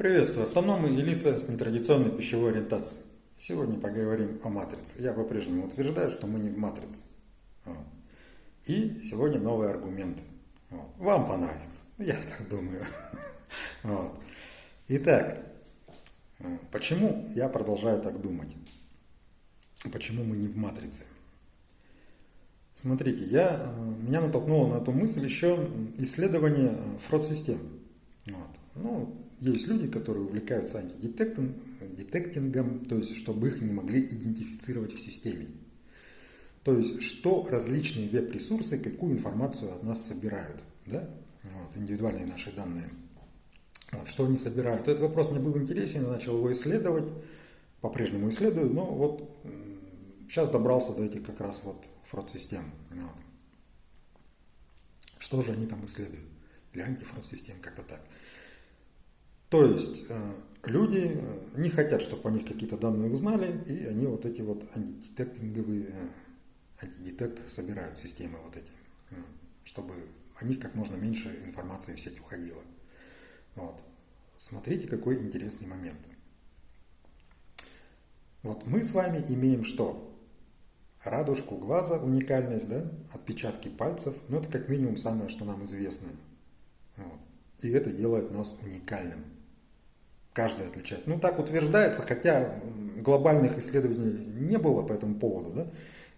Приветствую, автономы и лица с нетрадиционной пищевой ориентацией. Сегодня поговорим о матрице. Я по-прежнему утверждаю, что мы не в матрице. И сегодня новые аргументы. Вам понравится, я так думаю. Итак, почему я продолжаю так думать? Почему мы не в матрице? Смотрите, я, меня натолкнуло на эту мысль еще исследование фрод-систем. Вот. Ну, есть люди, которые увлекаются антидетектингом, то есть чтобы их не могли идентифицировать в системе. То есть, что различные веб-ресурсы, какую информацию от нас собирают, да? вот, индивидуальные наши данные. Вот, что они собирают. Этот вопрос мне был интересен, я начал его исследовать, по-прежнему исследую, но вот сейчас добрался до этих как раз вот фрод-систем. Вот. Что же они там исследуют? Или антифрод-систем, как-то так. То есть э, люди э, не хотят, чтобы о них какие-то данные узнали, и они вот эти вот антидетектинговые, э, антидетект собирают системы вот эти, чтобы о них как можно меньше информации в сеть уходило. Вот. Смотрите, какой интересный момент. Вот мы с вами имеем что? Радужку глаза, уникальность, да? отпечатки пальцев. Ну, это как минимум самое, что нам известно. Вот. И это делает нас уникальным каждый отличает. Ну, так утверждается, хотя глобальных исследований не было по этому поводу, да?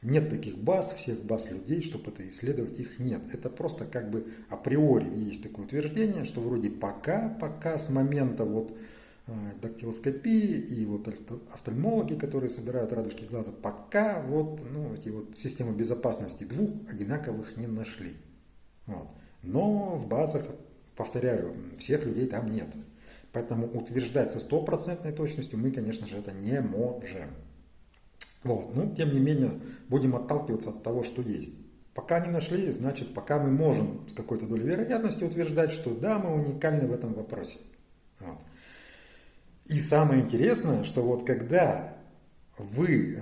Нет таких баз, всех баз людей, чтобы это исследовать, их нет. Это просто как бы априори есть такое утверждение, что вроде пока, пока с момента вот э, дактилоскопии и вот офтальмологи, которые собирают радужки глаза, пока вот, ну, эти вот системы безопасности двух одинаковых не нашли. Вот. Но в базах, повторяю, всех людей там нет. Поэтому утверждать со стопроцентной точностью мы, конечно же, это не можем. Вот. Но, тем не менее, будем отталкиваться от того, что есть. Пока не нашли, значит, пока мы можем с какой-то долей вероятности утверждать, что да, мы уникальны в этом вопросе. Вот. И самое интересное, что вот когда вы, э,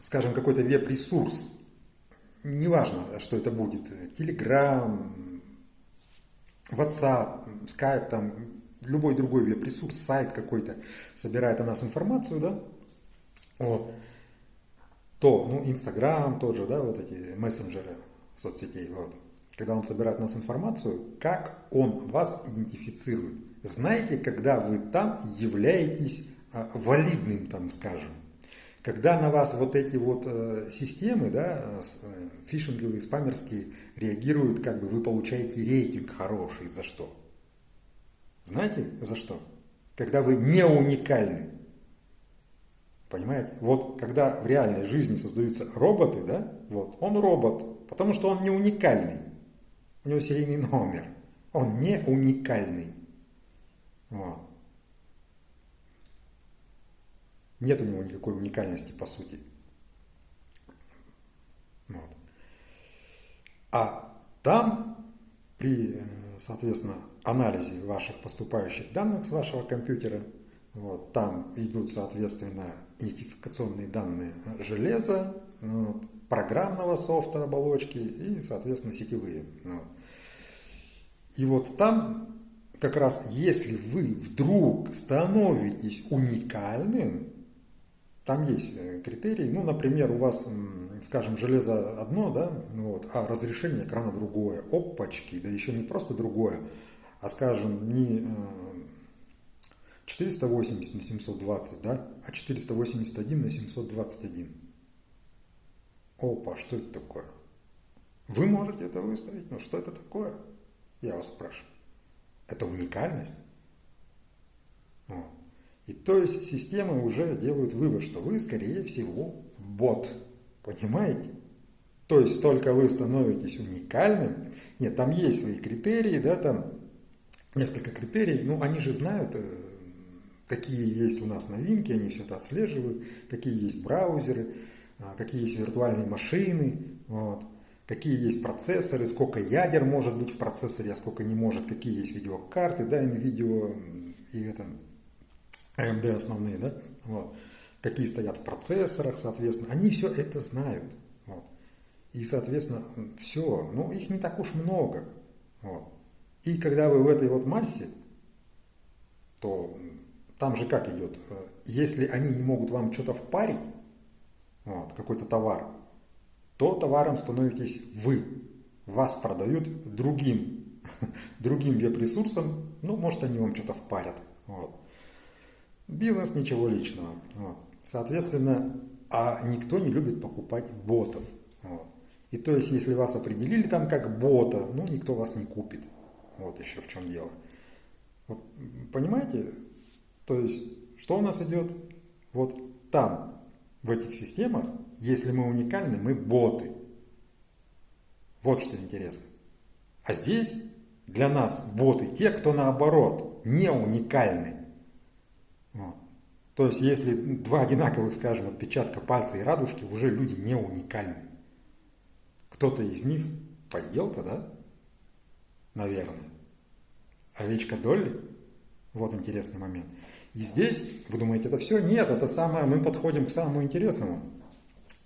скажем, какой-то веб-ресурс, неважно, что это будет, Telegram, WhatsApp, Skype, там, любой другой веб-ресурс, сайт какой-то собирает о нас информацию, да, вот, то, ну, Инстаграм тоже, да, вот эти мессенджеры соцсетей, вот, когда он собирает о нас информацию, как он вас идентифицирует. Знаете, когда вы там являетесь а, валидным, там, скажем, когда на вас вот эти вот э, системы, да, э, фишинговые, спамерские, реагируют, как бы вы получаете рейтинг хороший, за что? Знаете за что? Когда вы не уникальны. Понимаете? Вот когда в реальной жизни создаются роботы, да, вот, он робот, потому что он не уникальный. У него серийный номер. Он не уникальный. Вот. Нет у него никакой уникальности по сути. Вот. А там при, э, соответственно, анализе ваших поступающих данных с вашего компьютера. Вот, там идут, соответственно, идентификационные данные железа, вот, программного софта оболочки и, соответственно, сетевые. Вот. И вот там как раз, если вы вдруг становитесь уникальным, там есть э, критерии, ну, например, у вас, скажем, железо одно, да, вот, а разрешение экрана другое, опачки, да еще не просто другое, а скажем, не 480 э, на 720, да, а 481 на 721. Опа, что это такое? Вы можете это выставить, но что это такое? Я вас спрашиваю. Это уникальность? Вот. И то есть системы уже делают вывод, что вы, скорее всего, бот. Понимаете? То есть только вы становитесь уникальным. Нет, там есть свои критерии, да, там несколько критерий, ну они же знают, э, какие есть у нас новинки, они все это отслеживают, какие есть браузеры, а, какие есть виртуальные машины, вот, какие есть процессоры, сколько ядер может быть в процессоре, а сколько не может, какие есть видеокарты, да, NVIDIA и это AMD основные, да, вот, какие стоят в процессорах, соответственно, они все это знают, вот, и, соответственно, все, ну, их не так уж много, вот, и когда вы в этой вот массе, то там же как идет? Если они не могут вам что-то впарить, вот, какой-то товар, то товаром становитесь вы. Вас продают другим, другим веб-ресурсам, ну, может, они вам что-то впарят. Вот. Бизнес ничего личного. Вот. Соответственно, а никто не любит покупать ботов. Вот. И то есть, если вас определили там как бота, ну, никто вас не купит. Вот еще в чем дело. Вот, понимаете? То есть, что у нас идет? Вот там, в этих системах, если мы уникальны, мы боты. Вот что интересно. А здесь для нас боты те, кто наоборот не уникальны. Вот. То есть, если два одинаковых, скажем, отпечатка пальца и радужки, уже люди не уникальны. Кто-то из них подделка, да? Наверное. Овечка Долли? Вот интересный момент. И здесь, вы думаете, это все? Нет, это самое, мы подходим к самому интересному.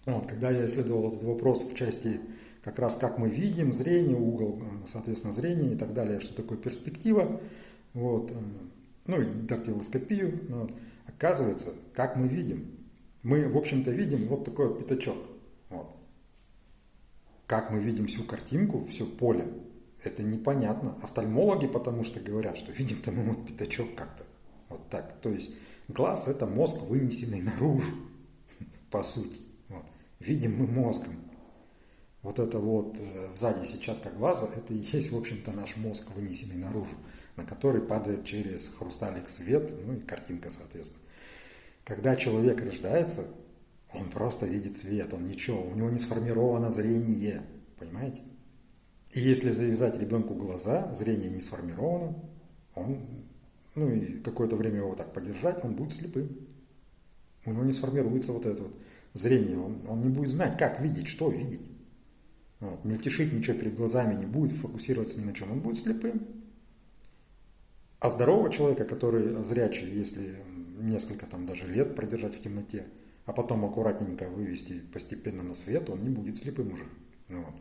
Вот, когда я исследовал этот вопрос в части как раз как мы видим, зрение, угол, соответственно, зрения и так далее, что такое перспектива, вот, ну и дактилоскопию, вот, оказывается, как мы видим. Мы, в общем-то, видим вот такой вот пятачок. Вот. Как мы видим всю картинку, все поле, это непонятно. Офтальмологи потому что говорят, что видим-то мы вот пятачок как-то. Вот так. То есть глаз это мозг, вынесенный наружу, по сути. Вот. Видим мы мозгом. Вот это вот э, сзади сетчатка глаза, это и есть, в общем-то, наш мозг, вынесенный наружу, на который падает через хрусталик свет, ну и картинка, соответственно. Когда человек рождается, он просто видит свет, он ничего, у него не сформировано зрение, понимаете? И если завязать ребенку глаза, зрение не сформировано, он, ну и какое-то время его так подержать, он будет слепым. У него не сформируется вот это вот зрение, он, он не будет знать, как видеть, что видеть. Вот, мельтешить ничего перед глазами не будет, фокусироваться ни на чем, он будет слепым. А здорового человека, который зрячий, если несколько там даже лет продержать в темноте, а потом аккуратненько вывести постепенно на свет, он не будет слепым уже. Вот.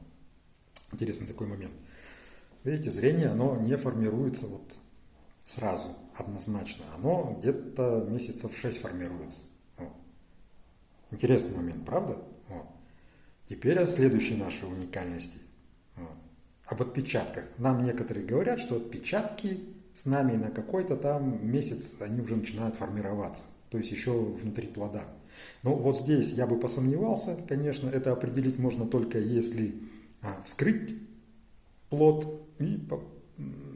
Интересный такой момент. Видите, зрение, оно не формируется вот сразу, однозначно. Оно где-то месяцев 6 формируется. Вот. Интересный момент, правда? Вот. Теперь о следующей нашей уникальности. Вот. Об отпечатках. Нам некоторые говорят, что отпечатки с нами на какой-то там месяц, они уже начинают формироваться. То есть еще внутри плода. Но вот здесь я бы посомневался, конечно, это определить можно только если вскрыть плод и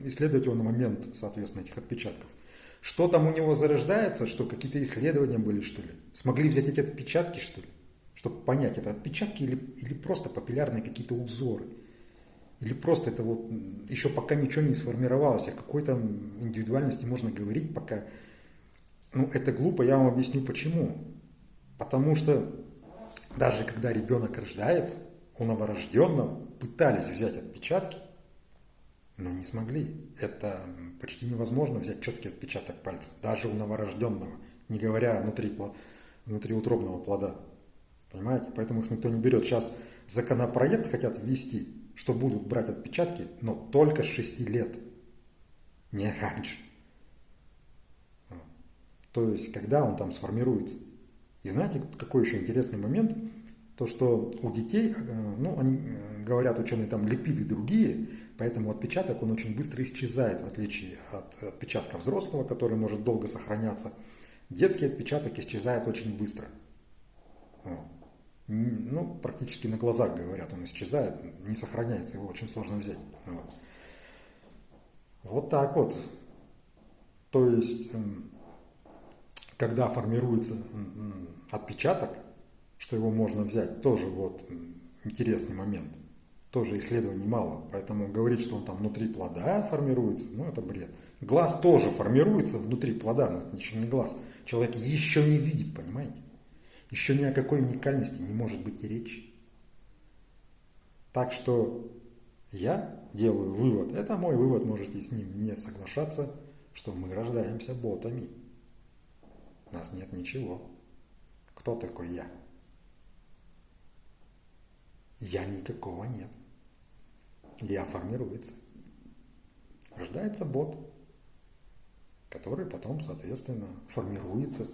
исследовать его на момент, соответственно, этих отпечатков. Что там у него зарождается, что какие-то исследования были, что ли? Смогли взять эти отпечатки, что ли? Чтобы понять, это отпечатки или, или просто папиллярные какие-то узоры? Или просто это вот еще пока ничего не сформировалось, о какой-то индивидуальности можно говорить, пока... Ну, это глупо, я вам объясню почему. Потому что даже когда ребенок рождается, у новорожденного пытались взять отпечатки, но не смогли. Это почти невозможно взять четкий отпечаток пальца, даже у новорожденного, не говоря внутри, внутриутробного плода. Понимаете? Поэтому их никто не берет. Сейчас законопроект хотят ввести, что будут брать отпечатки, но только с 6 лет, не раньше. То есть, когда он там сформируется. И знаете, какой еще интересный момент? То, что у детей, э, ну, они э, говорят ученые, там липиды другие, поэтому отпечаток, он очень быстро исчезает, в отличие от отпечатка взрослого, который может долго сохраняться. Детский отпечаток исчезает очень быстро. Ну, практически на глазах, говорят, он исчезает, не сохраняется, его очень сложно взять. Вот, вот так вот. То есть, когда формируется отпечаток, что его можно взять, тоже вот интересный момент. Тоже исследований мало, поэтому говорить, что он там внутри плода формируется, ну это бред. Глаз тоже формируется внутри плода, но это еще не глаз. Человек еще не видит, понимаете? Еще ни о какой уникальности не может быть и речи. Так что я делаю вывод, это мой вывод, можете с ним не соглашаться, что мы рождаемся ботами. У нас нет ничего. Кто такой я? Я никакого нет. Я формируется. Рождается бот, который потом, соответственно, формируется,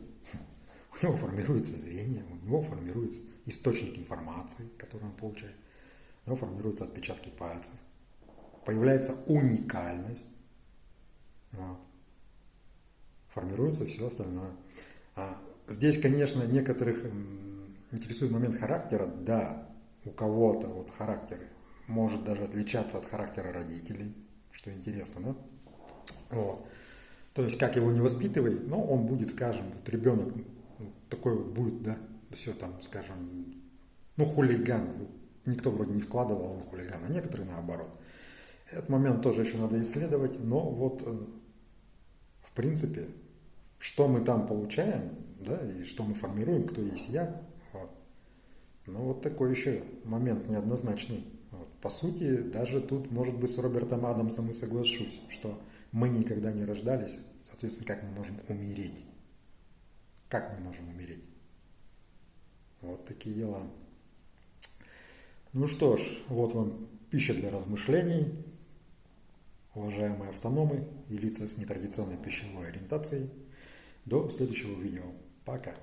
у него формируется зрение, у него формируется источник информации, который он получает, у него формируются отпечатки пальцев, появляется уникальность, вот. формируется все остальное. А здесь, конечно, некоторых интересует момент характера, да, у кого-то вот характер может даже отличаться от характера родителей, что интересно, да? Вот. То есть, как его не воспитывай, но он будет, скажем, вот ребенок ну, такой вот будет, да, все там, скажем, ну, хулиган. Никто вроде не вкладывал, он хулиган, а некоторые наоборот. Этот момент тоже еще надо исследовать, но вот, э, в принципе, что мы там получаем, да, и что мы формируем, кто есть я. Ну, вот такой еще момент неоднозначный. Вот. По сути, даже тут, может быть, с Робертом Адамсом и соглашусь, что мы никогда не рождались, соответственно, как мы можем умереть? Как мы можем умереть? Вот такие дела. Ну что ж, вот вам пища для размышлений, уважаемые автономы и лица с нетрадиционной пищевой ориентацией. До следующего видео. Пока.